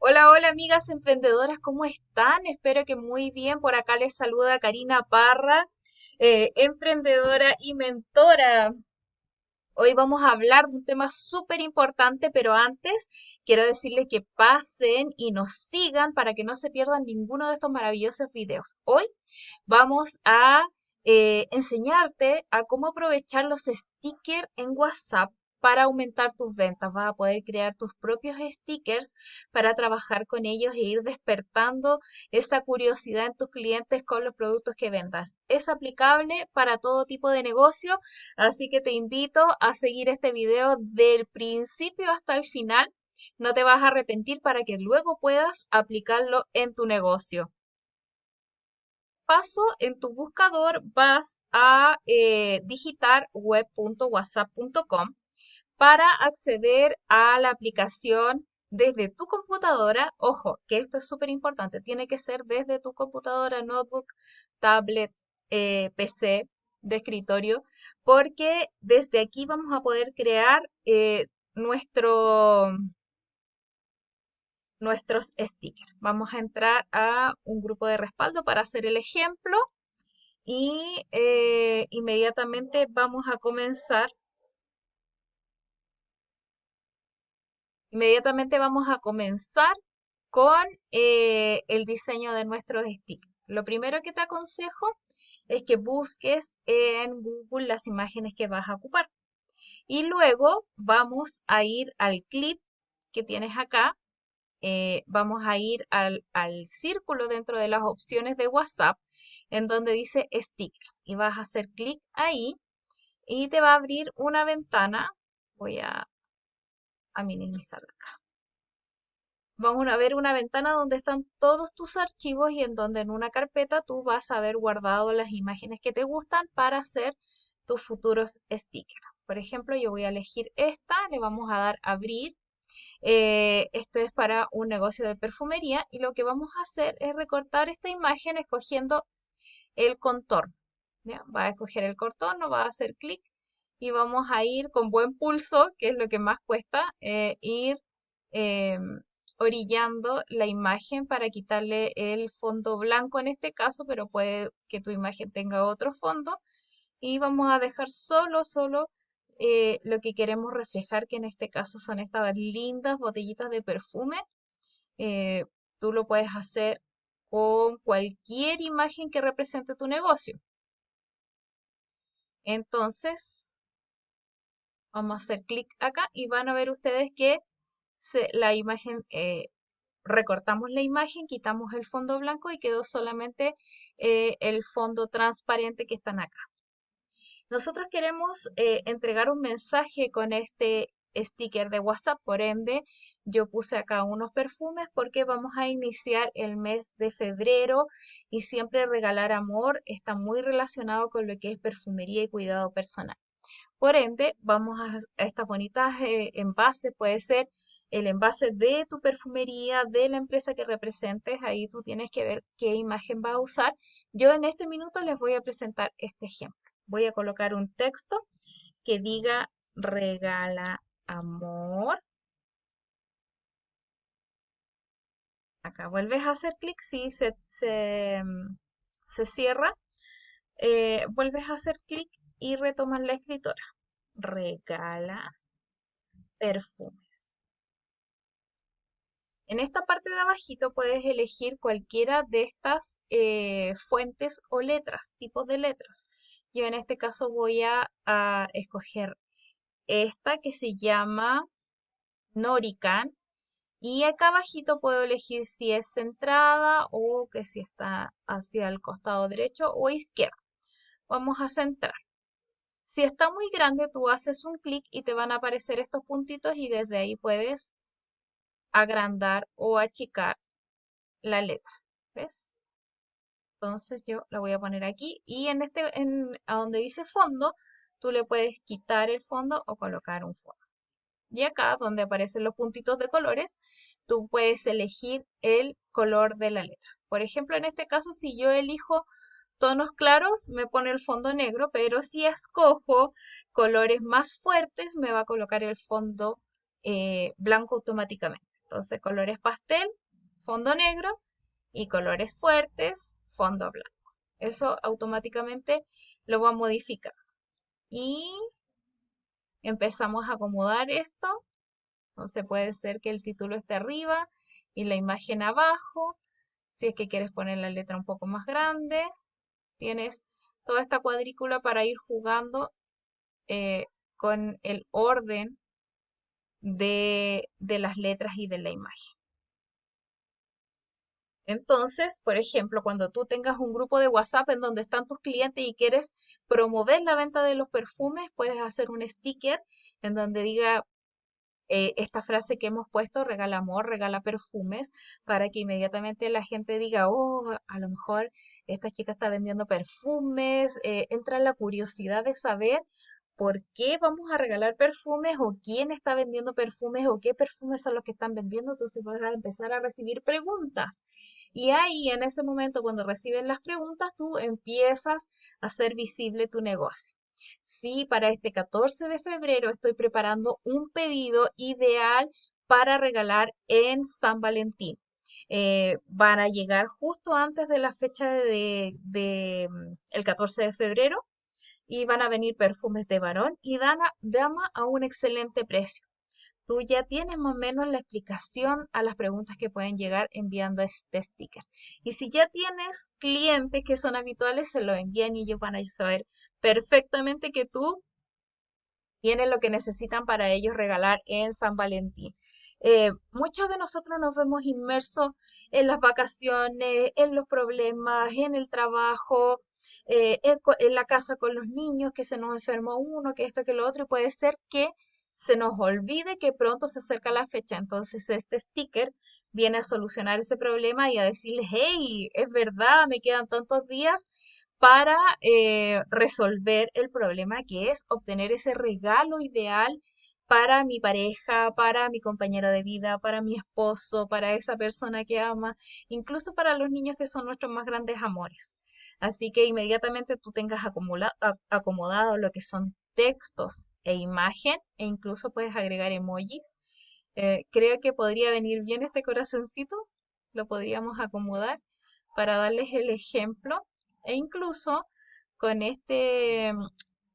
Hola, hola amigas emprendedoras, ¿cómo están? Espero que muy bien. Por acá les saluda Karina Parra, eh, emprendedora y mentora. Hoy vamos a hablar de un tema súper importante, pero antes quiero decirles que pasen y nos sigan para que no se pierdan ninguno de estos maravillosos videos. Hoy vamos a eh, enseñarte a cómo aprovechar los stickers en WhatsApp para aumentar tus ventas. Vas a poder crear tus propios stickers para trabajar con ellos e ir despertando esa curiosidad en tus clientes con los productos que vendas. Es aplicable para todo tipo de negocio, así que te invito a seguir este video del principio hasta el final. No te vas a arrepentir para que luego puedas aplicarlo en tu negocio paso, en tu buscador vas a eh, digitar web.whatsapp.com para acceder a la aplicación desde tu computadora. Ojo, que esto es súper importante, tiene que ser desde tu computadora, notebook, tablet, eh, PC de escritorio, porque desde aquí vamos a poder crear eh, nuestro, nuestros stickers. Vamos a entrar a un grupo de respaldo para hacer el ejemplo y eh, inmediatamente vamos a comenzar Inmediatamente vamos a comenzar con eh, el diseño de nuestros stickers. Lo primero que te aconsejo es que busques en Google las imágenes que vas a ocupar. Y luego vamos a ir al clip que tienes acá. Eh, vamos a ir al, al círculo dentro de las opciones de WhatsApp en donde dice stickers. Y vas a hacer clic ahí y te va a abrir una ventana. Voy a a acá. Vamos a ver una ventana donde están todos tus archivos y en donde en una carpeta tú vas a haber guardado las imágenes que te gustan para hacer tus futuros stickers. Por ejemplo, yo voy a elegir esta, le vamos a dar abrir. Eh, este es para un negocio de perfumería y lo que vamos a hacer es recortar esta imagen escogiendo el contorno. Va a escoger el contorno, va a hacer clic y vamos a ir con buen pulso, que es lo que más cuesta, eh, ir em, orillando la imagen para quitarle el fondo blanco en este caso, pero puede que tu imagen tenga otro fondo. Y vamos a dejar solo, solo eh, lo que queremos reflejar, que en este caso son estas lindas botellitas de perfume. Eh, tú lo puedes hacer con cualquier imagen que represente tu negocio. Entonces, Vamos a hacer clic acá y van a ver ustedes que la imagen, eh, recortamos la imagen, quitamos el fondo blanco y quedó solamente eh, el fondo transparente que están acá. Nosotros queremos eh, entregar un mensaje con este sticker de WhatsApp, por ende yo puse acá unos perfumes porque vamos a iniciar el mes de febrero y siempre regalar amor está muy relacionado con lo que es perfumería y cuidado personal. Por ende, vamos a, estas bonitas eh, envases, puede ser el envase de tu perfumería, de la empresa que representes, ahí tú tienes que ver qué imagen vas a usar. Yo en este minuto les voy a presentar este ejemplo. Voy a colocar un texto que diga regala amor. Acá vuelves a hacer clic, si se, se, cierra, eh, vuelves a hacer clic y retoman la escritora. Regala perfumes. En esta parte de abajito puedes elegir cualquiera de estas eh, fuentes o letras, tipos de letras. Yo en este caso voy a, escoger esta que se llama Norican. Y acá abajito puedo elegir si es centrada o que si está hacia el costado derecho o izquierdo. Vamos a centrar. Si está muy grande, tú haces un clic y te van a aparecer estos puntitos y desde ahí puedes agrandar o achicar la letra. ¿Ves? Entonces yo la voy a poner aquí y en este, en, a donde dice fondo, tú le puedes quitar el fondo o colocar un fondo. Y acá, donde aparecen los puntitos de colores, tú puedes elegir el color de la letra. Por ejemplo, en este caso, si yo elijo tonos claros me pone el fondo negro, pero si escojo colores más fuertes me va a colocar el fondo eh, blanco automáticamente. Entonces, colores pastel, fondo negro y colores fuertes, fondo blanco. Eso automáticamente lo va a modificar. Y empezamos a acomodar esto. Entonces puede ser que el título esté arriba y la imagen abajo. Si es que quieres poner la letra un poco más grande, tienes toda esta cuadrícula para ir jugando eh, con el orden de, de las letras y de la imagen. Entonces, por ejemplo, cuando tú tengas un grupo de WhatsApp en donde están tus clientes y quieres promover la venta de los perfumes, puedes hacer un sticker en donde diga eh, esta frase que hemos puesto, regala amor, regala perfumes, para que inmediatamente la gente diga, oh, a lo mejor esta chica está vendiendo perfumes, eh, entra la curiosidad de saber por qué vamos a regalar perfumes o quién está vendiendo perfumes o qué perfumes son los que están vendiendo, entonces vas a empezar a recibir preguntas. Y ahí, en ese momento, cuando reciben las preguntas, tú empiezas a hacer visible tu negocio. Sí, para este 14 de febrero estoy preparando un pedido ideal para regalar en San Valentín. Eh, van a llegar justo antes de la fecha de, mm, el 14 de febrero y van a venir perfumes de varón y dama, dama a un excelente precio tú ya tienes más o menos la explicación a las preguntas que pueden llegar enviando este sticker. Y si ya tienes clientes que son habituales, se lo envían y ellos van a saber perfectamente que tú tienes lo que necesitan para ellos regalar en San Valentín. Eh, muchos de nosotros nos vemos inmersos en las vacaciones, en los problemas, en el trabajo, eh, en, en, la casa con los niños, que se nos enfermó uno, que esto, que lo otro, y puede ser que se nos olvide que pronto se acerca la fecha. Entonces este sticker viene a solucionar ese problema y a decirles, hey, es verdad, me quedan tantos días para eh, resolver el problema que es obtener ese regalo ideal para mi pareja, para mi compañero de vida, para mi esposo, para esa persona que ama, incluso para los niños que son nuestros más grandes amores. Así que inmediatamente tú tengas acomodado lo que son textos e imagen e incluso puedes agregar emojis. Eh, creo que podría venir bien este corazoncito, lo podríamos acomodar para darles el ejemplo. E incluso con este mm,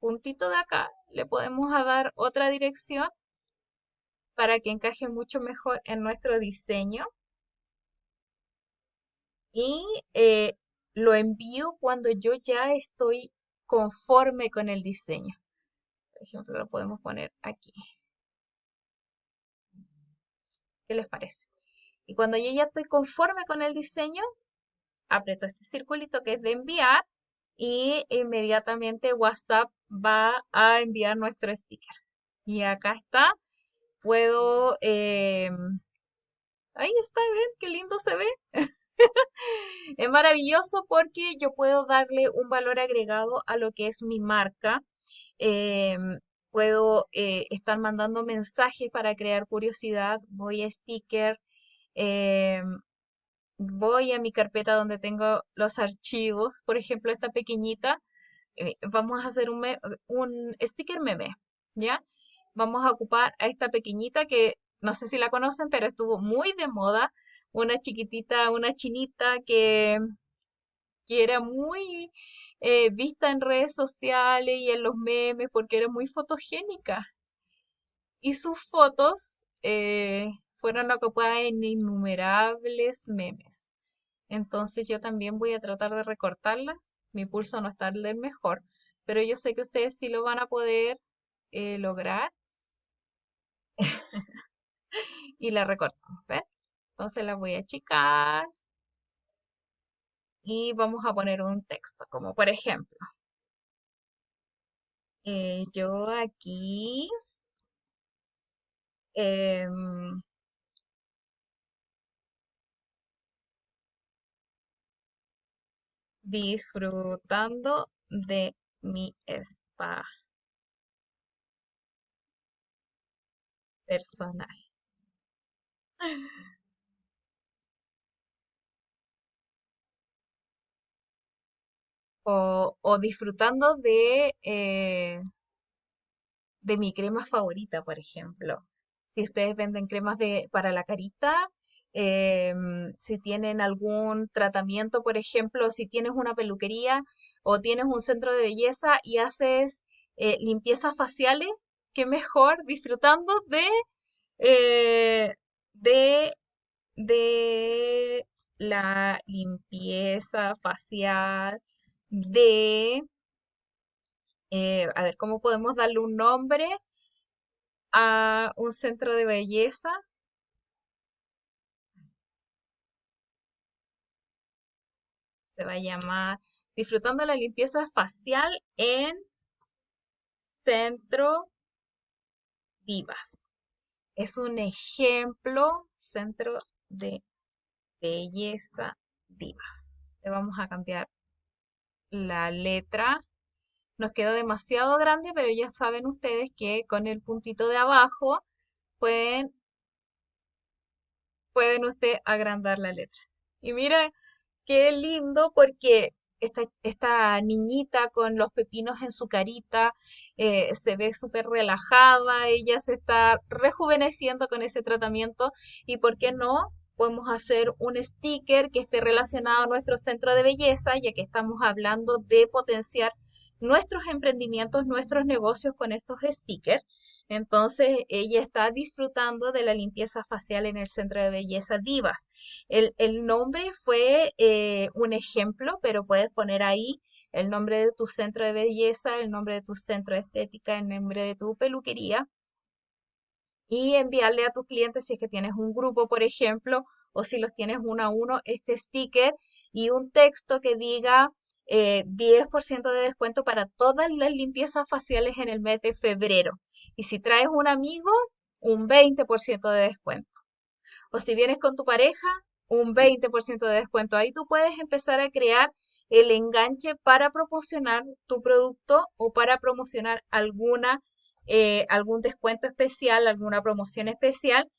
puntito de acá le podemos dar otra dirección para que encaje mucho mejor en nuestro diseño. Y eh, lo envío cuando yo ya estoy conforme con el diseño ejemplo, lo podemos poner aquí. ¿Qué les parece? Y cuando yo ya estoy conforme con el diseño, aprieto este circulito que es de enviar y inmediatamente WhatsApp va a enviar nuestro sticker. Y acá está. Puedo... Em, ahí está, ven, qué lindo se ve. es maravilloso porque yo puedo darle un valor agregado a lo que es mi marca Em, puedo eh, estar mandando mensajes para crear curiosidad, voy a sticker, em, voy a mi carpeta donde tengo los archivos, por ejemplo, esta pequeñita, eh, vamos a hacer un, un sticker meme, ¿ya? Vamos a ocupar a esta pequeñita que no sé si la conocen, pero estuvo muy de moda, una chiquitita, una chinita que, que era muy eh, vista en redes sociales y en los memes porque era muy fotogénica. Y sus fotos eh, fueron ocupadas en innumerables memes. Entonces yo también voy a tratar de recortarla. Mi pulso no está del mejor, pero yo sé que ustedes sí lo van a poder eh, lograr. y la recortamos. Entonces la voy a achicar y vamos a poner un texto, como por ejemplo, eh, yo aquí em, disfrutando de mi spa personal. o, disfrutando de, eh, de mi crema favorita, por ejemplo. si ustedes venden cremas de, para la carita, em, si tienen algún tratamiento, por ejemplo, si tienes una peluquería o tienes un centro de belleza y haces eh, limpiezas faciales, qué mejor disfrutando de, eh, de, de la limpieza facial, de, eh, a ver, ¿cómo podemos darle un nombre a un centro de belleza? Se va a llamar Disfrutando la limpieza facial en Centro Divas. Es un ejemplo, Centro de Belleza Divas. Le vamos a cambiar la letra. Nos quedó demasiado grande, pero ya saben ustedes que con el puntito de abajo pueden, pueden usted agrandar la letra. Y mira qué lindo porque esta, esta niñita con los pepinos en su carita eh, se ve súper relajada, ella se está rejuveneciendo con ese tratamiento y por qué no podemos hacer un sticker que esté relacionado a nuestro centro de belleza, ya que estamos hablando de potenciar nuestros emprendimientos, nuestros negocios con estos stickers. Entonces, ella está disfrutando de la limpieza facial en el centro de belleza Divas. El, nombre fue eh, un ejemplo, pero puedes poner ahí el nombre de tu centro de belleza, el nombre de tu centro de estética, el nombre de tu peluquería y enviarle a tus clientes si es que tienes un grupo, por ejemplo, o si los tienes uno a uno, este sticker y un texto que diga 10% eh, de descuento para todas las limpiezas faciales en el mes de febrero. Y si traes un amigo, un 20% de descuento. O si vienes con tu pareja, un 20% de descuento. Ahí tú puedes empezar a crear el enganche para promocionar tu producto o para promocionar alguna, eh, algún descuento especial, alguna promoción especial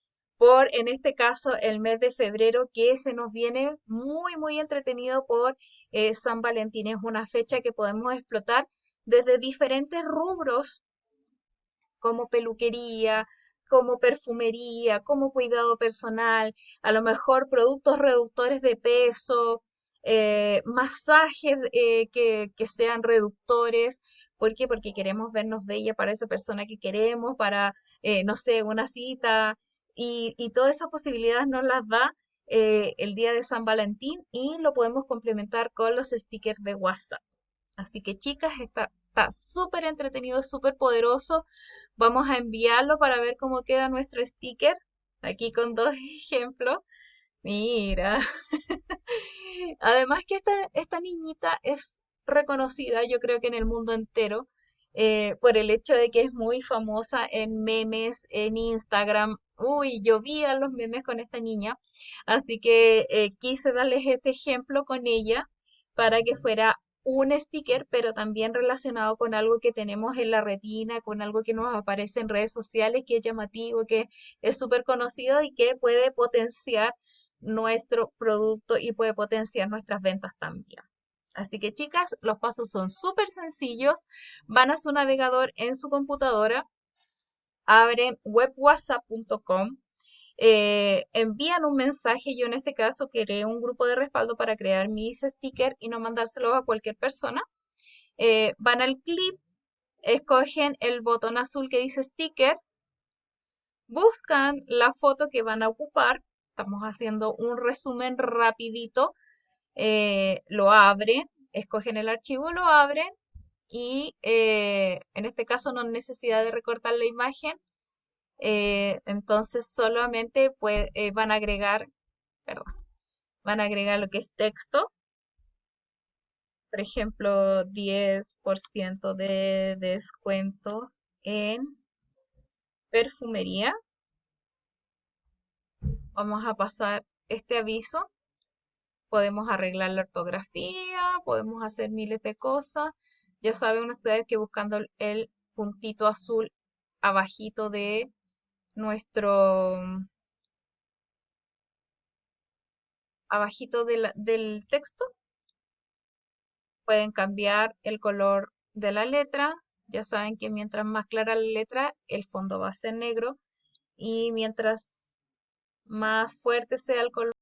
por, en este caso, el mes de febrero, que se nos viene muy, muy entretenido por eh, San Valentín. Es una fecha que podemos explotar desde diferentes rubros, como peluquería, como perfumería, como cuidado personal, a lo mejor productos reductores de peso, eh, masajes eh, que, que, sean reductores. ¿Por qué? Porque queremos vernos bella para esa persona que queremos, para, no sé, una cita, y, todas esas posibilidades nos las da eh, el día de San Valentín y lo podemos complementar con los stickers de WhatsApp. Así que chicas, está súper entretenido, súper poderoso. Vamos a enviarlo para ver cómo queda nuestro sticker. Aquí con dos ejemplos. Mira. Además que esta, esta niñita es reconocida, yo creo que en el mundo entero, eh, por el hecho de que es muy famosa en memes, en Instagram. Uy, yo vi a los memes con esta niña, así que eh, quise darles este ejemplo con ella para que fuera un sticker, pero también relacionado con algo que tenemos en la retina, con algo que nos aparece en redes sociales, que es llamativo, que es súper conocido y que puede potenciar nuestro producto y puede potenciar nuestras ventas también. Así que chicas, los pasos son súper sencillos. Van a su navegador en su computadora, abren webwhatsapp.com, eh, envían un mensaje. Yo en este caso creé un grupo de respaldo para crear mis stickers y no mandárselos a cualquier persona. Eh, van al clip, escogen el botón azul que dice sticker, buscan la foto que van a ocupar. Estamos haciendo un resumen rapidito eh, lo abren, escogen el archivo, lo abren y eh, en este caso no hay necesidad de recortar la imagen. Eh, entonces solamente van a agregar, perdón, van a agregar lo que es texto. Por ejemplo, 10% de descuento en perfumería. Vamos a pasar este aviso podemos arreglar la ortografía, podemos hacer miles de cosas. Ya saben ustedes que buscando el puntito azul abajito de nuestro abajito del texto pueden cambiar el color de la letra. Ya saben que mientras más clara la letra, el fondo va a ser negro y mientras más fuerte sea el color,